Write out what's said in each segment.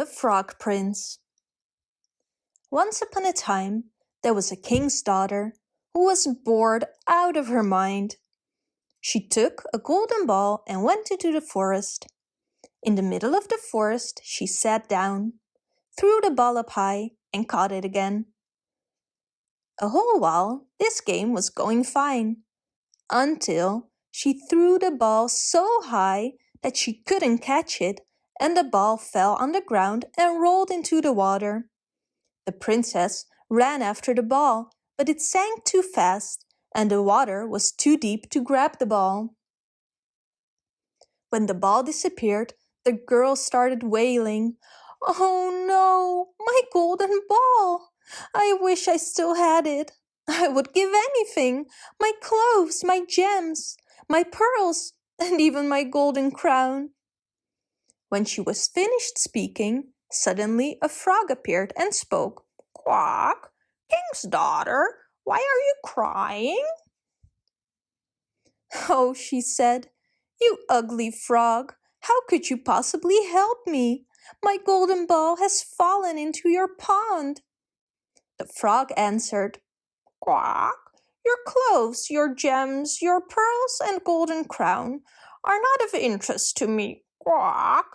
The Frog Prince Once upon a time, there was a king's daughter who was bored out of her mind. She took a golden ball and went into the forest. In the middle of the forest, she sat down, threw the ball up high and caught it again. A whole while, this game was going fine, until she threw the ball so high that she couldn't catch it and the ball fell on the ground and rolled into the water. The princess ran after the ball, but it sank too fast and the water was too deep to grab the ball. When the ball disappeared, the girl started wailing, Oh no, my golden ball! I wish I still had it. I would give anything, my clothes, my gems, my pearls, and even my golden crown. When she was finished speaking, suddenly a frog appeared and spoke. Quack, king's daughter, why are you crying? Oh, she said, you ugly frog, how could you possibly help me? My golden ball has fallen into your pond. The frog answered, Quack, your clothes, your gems, your pearls and golden crown are not of interest to me. Quack,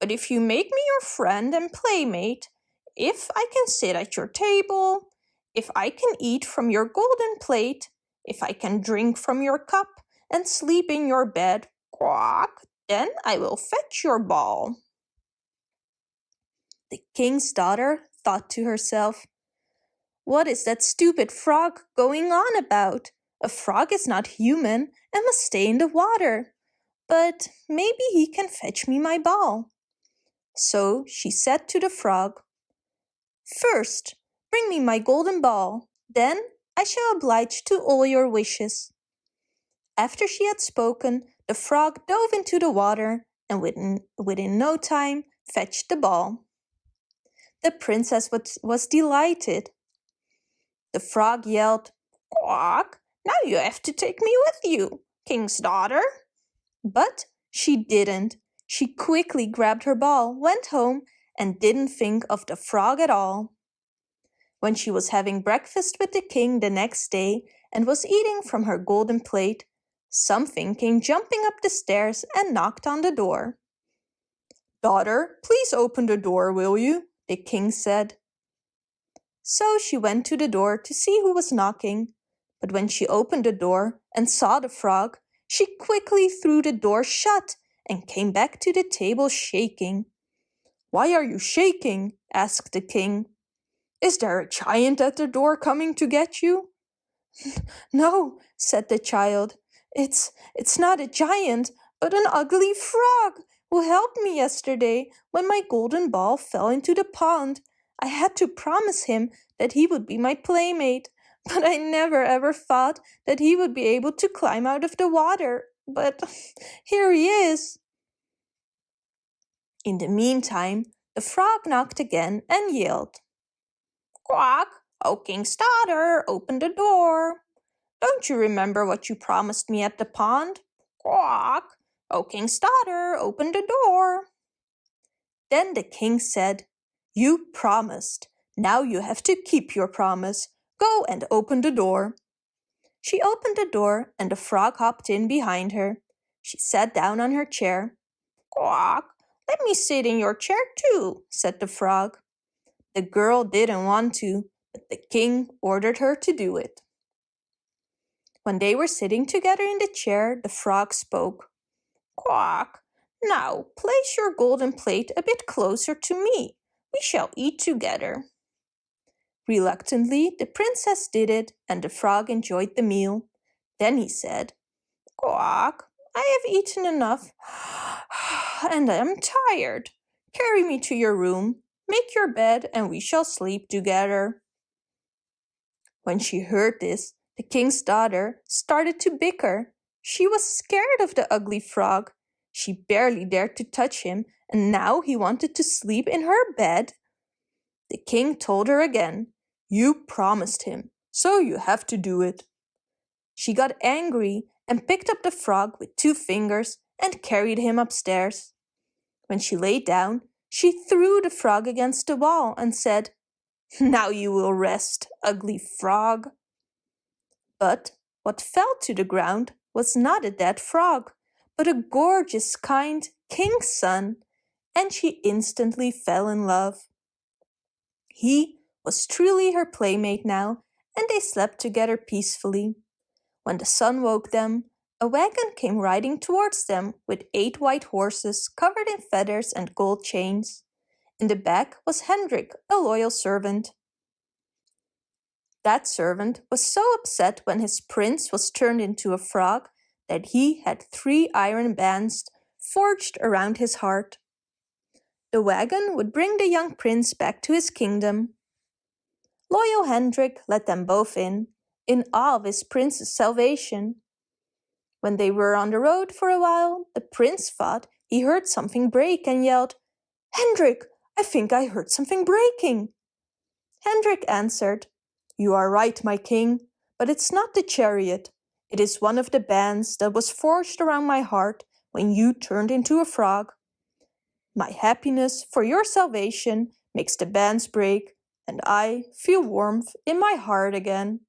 but if you make me your friend and playmate, if I can sit at your table, if I can eat from your golden plate, if I can drink from your cup and sleep in your bed, quack, then I will fetch your ball. The king's daughter thought to herself, What is that stupid frog going on about? A frog is not human and must stay in the water. But maybe he can fetch me my ball. So she said to the frog, First, bring me my golden ball, then I shall oblige to all your wishes. After she had spoken, the frog dove into the water and within, within no time fetched the ball. The princess was, was delighted. The frog yelled, Quack, now you have to take me with you, king's daughter. But she didn't she quickly grabbed her ball, went home, and didn't think of the frog at all. When she was having breakfast with the king the next day and was eating from her golden plate, something came jumping up the stairs and knocked on the door. Daughter, please open the door, will you? the king said. So she went to the door to see who was knocking, but when she opened the door and saw the frog, she quickly threw the door shut and came back to the table shaking. Why are you shaking? asked the king. Is there a giant at the door coming to get you? no, said the child. It's, it's not a giant, but an ugly frog who helped me yesterday when my golden ball fell into the pond. I had to promise him that he would be my playmate, but I never ever thought that he would be able to climb out of the water. But here he is. In the meantime, the frog knocked again and yelled, Quack, O king's daughter, open the door. Don't you remember what you promised me at the pond? Quack, O king's daughter, open the door. Then the king said, You promised. Now you have to keep your promise. Go and open the door. She opened the door and the frog hopped in behind her. She sat down on her chair. Quack, let me sit in your chair too, said the frog. The girl didn't want to, but the king ordered her to do it. When they were sitting together in the chair, the frog spoke. Quack, now place your golden plate a bit closer to me. We shall eat together. Reluctantly, the princess did it, and the frog enjoyed the meal. Then he said, Quack, I have eaten enough and I am tired. Carry me to your room, make your bed, and we shall sleep together. When she heard this, the king's daughter started to bicker. She was scared of the ugly frog. She barely dared to touch him, and now he wanted to sleep in her bed. The king told her again, You promised him, so you have to do it. She got angry and picked up the frog with two fingers and carried him upstairs. When she lay down, She threw the frog against the wall and said, Now you will rest, ugly frog. But what fell to the ground was not a dead frog, but a gorgeous, kind king's son, and she instantly fell in love. He was truly her playmate now, and they slept together peacefully. When the sun woke them, a wagon came riding towards them with eight white horses covered in feathers and gold chains. In the back was Hendrik, a loyal servant. That servant was so upset when his prince was turned into a frog that he had three iron bands forged around his heart. The wagon would bring the young prince back to his kingdom. Loyal Hendrik let them both in, in awe of his prince's salvation. When they were on the road for a while, the prince thought he heard something break and yelled, Hendrik, I think I heard something breaking. Hendrik answered, You are right, my king, but it's not the chariot. It is one of the bands that was forged around my heart when you turned into a frog. My happiness for your salvation makes the bands break and I feel warmth in my heart again.